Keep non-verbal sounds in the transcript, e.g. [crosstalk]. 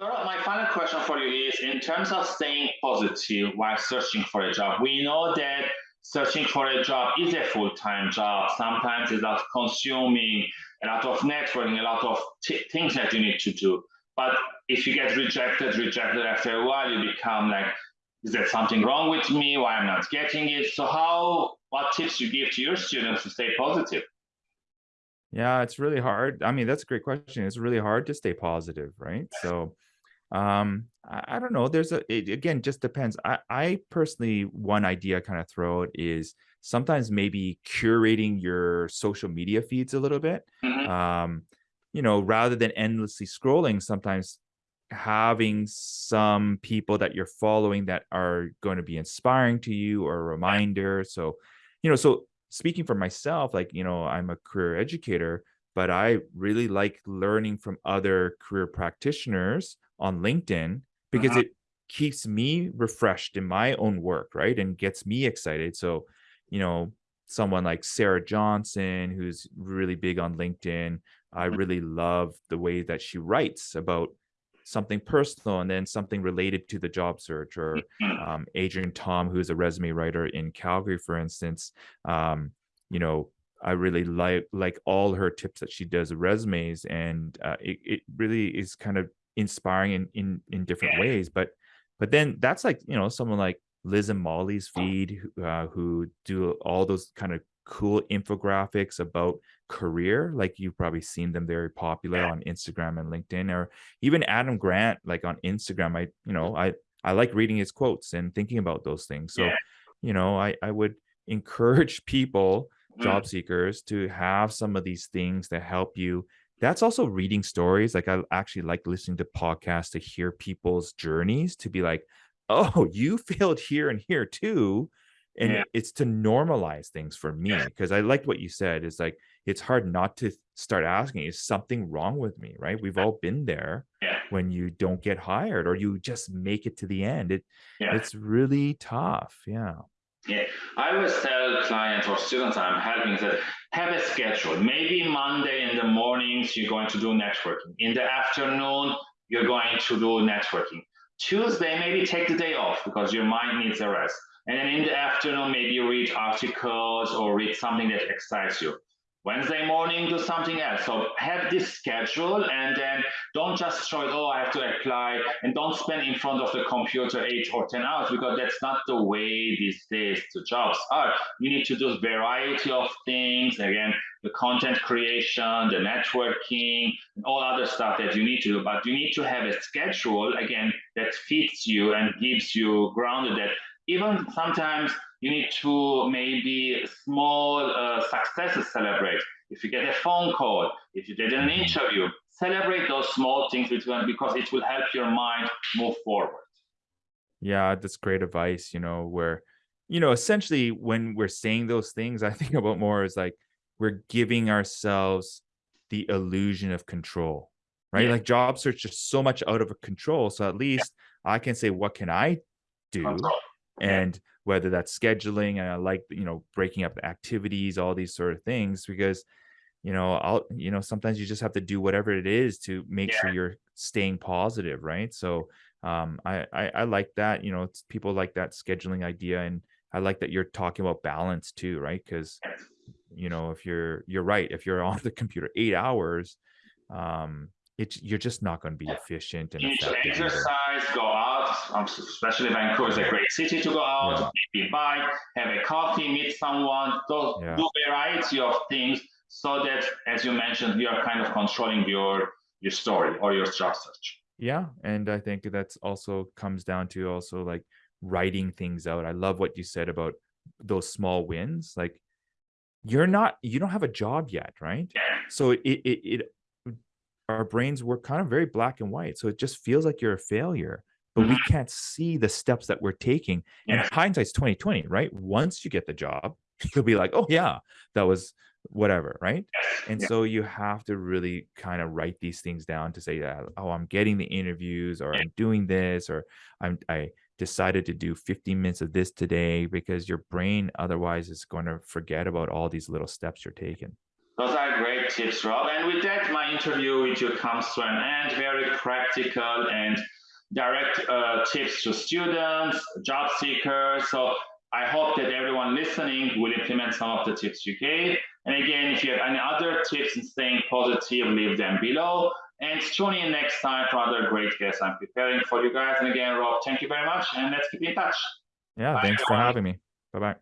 my final question for you is in terms of staying positive while searching for a job, we know that searching for a job is a full-time job. Sometimes it's about consuming a lot of networking, a lot of things that you need to do. But if you get rejected, rejected after a while, you become like, is there something wrong with me? Why I'm not getting it? So how, what tips you give to your students to stay positive? Yeah, it's really hard. I mean, that's a great question. It's really hard to stay positive, right? So um, I, I don't know. There's a, it, again, just depends. I, I personally, one idea kind of throw it is sometimes maybe curating your social media feeds a little bit. Mm -hmm. Um, you know, rather than endlessly scrolling, sometimes having some people that you're following that are going to be inspiring to you or a reminder. So, you know, so speaking for myself, like, you know, I'm a career educator, but I really like learning from other career practitioners on LinkedIn because uh -huh. it keeps me refreshed in my own work, right? And gets me excited. So, you know, someone like Sarah Johnson, who's really big on LinkedIn, I mm-hmm. really love the way that she writes about something personal and then something related to the job search or mm-hmm. um, Adrienne Tom, who's a resume writer in Calgary, for instance, um, you know, I really like like all her tips that she does resumes and uh, it, it really is kind of inspiring in, in, in different ways. But, but then that's like, you know, someone like Liz and Mollie's feed uh, who do all those kind of cool infographics about career like you've probably seen them very popular on instagram and linkedin or even adam grant like on instagram i you know i i like reading his quotes and thinking about those things so yeah. you know i i would [laughs] encourage people mm. job seekers to have some of these things that help you that's also reading stories like i actually like listening to podcasts to hear people's journeys to be like [laughs] oh you failed here and here too and yeah. it's to normalize things for me because i liked what you said is like it's hard not to start asking is something wrong with me right we've all been there yeah. when you don't get hired or you just make it to the end it yeah. it's really tough yeah yeah. I always tell clients or students i'm helping that have a schedule. Maybe monday in the mornings you're going to do networking. In the afternoon you're going to do networking. Tuesday maybe take the day off because your mind needs a rest. And then in the afternoon, maybe read articles or read something that excites you. Wednesday morning, do something else. So have this schedule and then don't just show it, oh, I have to apply and don't spend in front of the computer eight or 10 hours because that's not the way these days the jobs are. You need to do a variety of things. Again, the content creation, the networking, and all other stuff that you need to do. But you need to have a schedule, again, that fits you and gives you grounded that even sometimes you need to maybe small uh, successes celebrate. If you get a phone call, if you did an interview, celebrate those small things because it will help your mind move forward. Yeah, that's great advice, you know, where, you know, essentially when we're saying those things, [laughs] I think about more is like we're giving ourselves the illusion of control, right? Yeah. Like job search is so much out of control. So at least yeah. I can say, what can I do? Control and whether that's scheduling and I like, you know, breaking up the activities, all these sort of things, because, you know, I'll, you know, sometimes you just have to do whatever it is to make yeah. sure you're staying positive. Right. So, um, I, I, I like that, you know, it's people like that scheduling idea. And I like that you're talking about balance too, right? Cause, you know, if you're, you're right. If you're [laughs] on the computer eight hours, um, it's you're just not going to be efficient and effective. Exercise, either. go out, um, especially Vancouver is a great city to go out, yeah. maybe bike, have a coffee, meet someone, do, yeah. do a variety of things so that, as you mentioned, you are kind of controlling your your story or your job search. Yeah, and I think that's also comes down to also like writing things out. I love what you said about those small wins. Like you're not, you don't have a job yet, right? Yeah. So it it it our brains work kind of very black and white. So it just feels like you're a failure, but we mm-hmm. can't see the steps that we're taking. And hindsight's 2020, right? Once you get the job, you'll be like, oh yeah, that was whatever, right? [laughs] And yeah. so you have to really kind of write these things down to say, yeah, oh, I'm getting the interviews or I'm doing this or I'm I decided to do 15 minutes of this today because your brain otherwise is going to forget about all these little steps you're taking. Those are great tips, Rob. And with that, my interview with you comes to an end. Very practical and direct uh, tips to students, job seekers. So I hope that everyone listening will implement some of the tips you gave. And again, if you have any other tips in staying positive, leave them below. And tune in next time for other great guests I'm preparing for you guys. And again, Rob, thank you very much. And let's keep in touch. Yeah, Bye, thanks for having me. Bye bye.